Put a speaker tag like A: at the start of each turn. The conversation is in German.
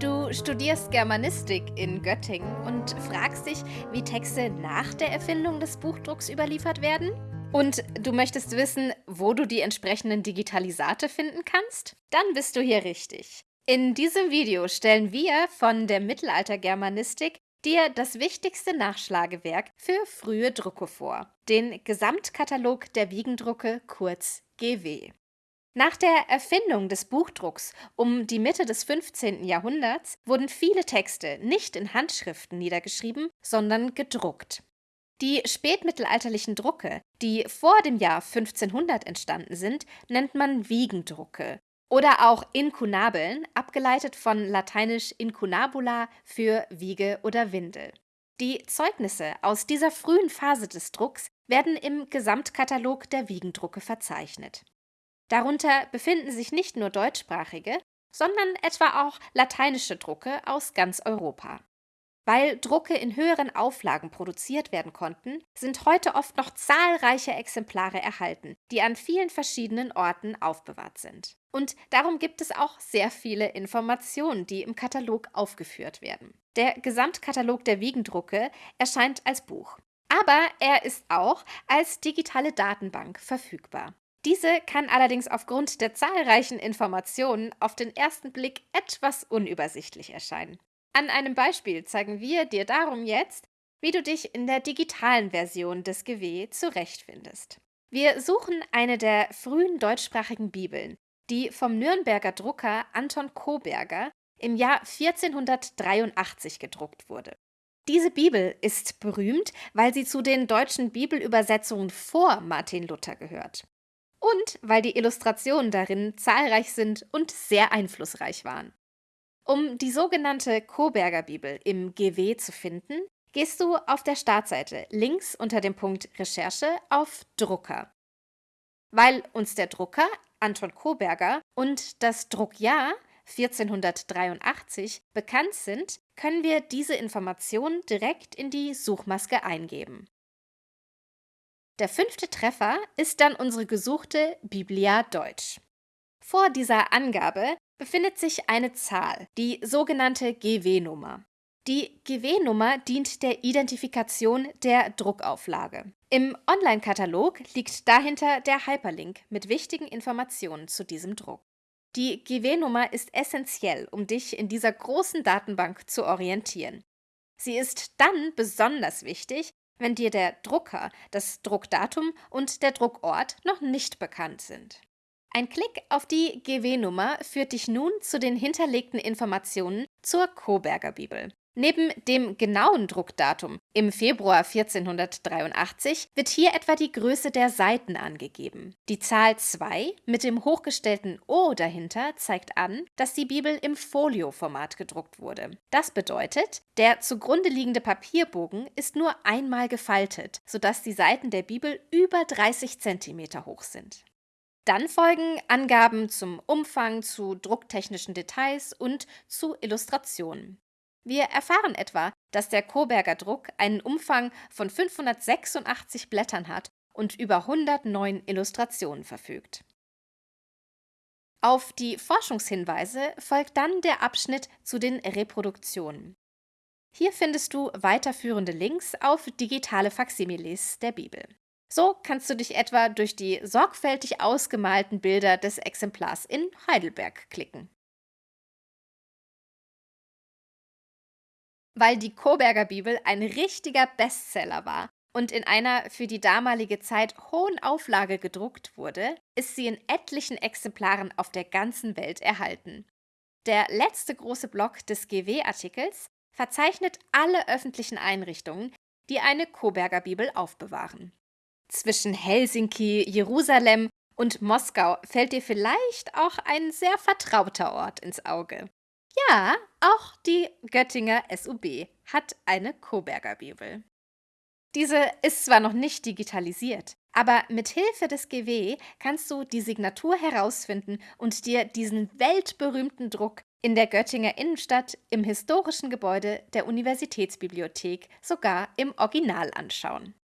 A: Du studierst Germanistik in Göttingen und fragst dich, wie Texte nach der Erfindung des Buchdrucks überliefert werden? Und du möchtest wissen, wo du die entsprechenden Digitalisate finden kannst? Dann bist du hier richtig. In diesem Video stellen wir von der Mittelaltergermanistik dir das wichtigste Nachschlagewerk für frühe Drucke vor, den Gesamtkatalog der Wiegendrucke, kurz GW. Nach der Erfindung des Buchdrucks um die Mitte des 15. Jahrhunderts wurden viele Texte nicht in Handschriften niedergeschrieben, sondern gedruckt. Die spätmittelalterlichen Drucke, die vor dem Jahr 1500 entstanden sind, nennt man Wiegendrucke oder auch Inkunabeln, abgeleitet von lateinisch incunabula für Wiege oder Windel. Die Zeugnisse aus dieser frühen Phase des Drucks werden im Gesamtkatalog der Wiegendrucke verzeichnet. Darunter befinden sich nicht nur deutschsprachige, sondern etwa auch lateinische Drucke aus ganz Europa. Weil Drucke in höheren Auflagen produziert werden konnten, sind heute oft noch zahlreiche Exemplare erhalten, die an vielen verschiedenen Orten aufbewahrt sind. Und darum gibt es auch sehr viele Informationen, die im Katalog aufgeführt werden. Der Gesamtkatalog der Wiegendrucke erscheint als Buch. Aber er ist auch als digitale Datenbank verfügbar. Diese kann allerdings aufgrund der zahlreichen Informationen auf den ersten Blick etwas unübersichtlich erscheinen. An einem Beispiel zeigen wir dir darum jetzt, wie du dich in der digitalen Version des GW zurechtfindest. Wir suchen eine der frühen deutschsprachigen Bibeln, die vom Nürnberger Drucker Anton Koberger im Jahr 1483 gedruckt wurde. Diese Bibel ist berühmt, weil sie zu den deutschen Bibelübersetzungen vor Martin Luther gehört und weil die Illustrationen darin zahlreich sind und sehr einflussreich waren. Um die sogenannte Koberger Bibel im GW zu finden, gehst du auf der Startseite links unter dem Punkt Recherche auf Drucker. Weil uns der Drucker Anton Koberger und das Druckjahr 1483 bekannt sind, können wir diese Informationen direkt in die Suchmaske eingeben. Der fünfte Treffer ist dann unsere gesuchte Biblia Deutsch. Vor dieser Angabe befindet sich eine Zahl, die sogenannte GW-Nummer. Die GW-Nummer dient der Identifikation der Druckauflage. Im Online-Katalog liegt dahinter der Hyperlink mit wichtigen Informationen zu diesem Druck. Die GW-Nummer ist essentiell, um dich in dieser großen Datenbank zu orientieren. Sie ist dann besonders wichtig, wenn dir der Drucker, das Druckdatum und der Druckort noch nicht bekannt sind. Ein Klick auf die GW-Nummer führt dich nun zu den hinterlegten Informationen zur Koberger Bibel. Neben dem genauen Druckdatum im Februar 1483 wird hier etwa die Größe der Seiten angegeben. Die Zahl 2 mit dem hochgestellten O dahinter zeigt an, dass die Bibel im Folio-Format gedruckt wurde. Das bedeutet, der zugrunde liegende Papierbogen ist nur einmal gefaltet, sodass die Seiten der Bibel über 30 cm hoch sind. Dann folgen Angaben zum Umfang, zu drucktechnischen Details und zu Illustrationen. Wir erfahren etwa, dass der Koberger Druck einen Umfang von 586 Blättern hat und über 109 Illustrationen verfügt. Auf die Forschungshinweise folgt dann der Abschnitt zu den Reproduktionen. Hier findest du weiterführende Links auf digitale Faksimiles der Bibel. So kannst du dich etwa durch die sorgfältig ausgemalten Bilder des Exemplars in Heidelberg klicken. Weil die Koberger Bibel ein richtiger Bestseller war und in einer für die damalige Zeit hohen Auflage gedruckt wurde, ist sie in etlichen Exemplaren auf der ganzen Welt erhalten. Der letzte große Block des GW-Artikels verzeichnet alle öffentlichen Einrichtungen, die eine Koberger Bibel aufbewahren. Zwischen Helsinki, Jerusalem und Moskau fällt dir vielleicht auch ein sehr vertrauter Ort ins Auge. Ja, auch die Göttinger SUB hat eine Koberger Bibel. Diese ist zwar noch nicht digitalisiert, aber mit Hilfe des GW kannst du die Signatur herausfinden und dir diesen weltberühmten Druck in der Göttinger Innenstadt im historischen Gebäude der Universitätsbibliothek sogar im Original anschauen.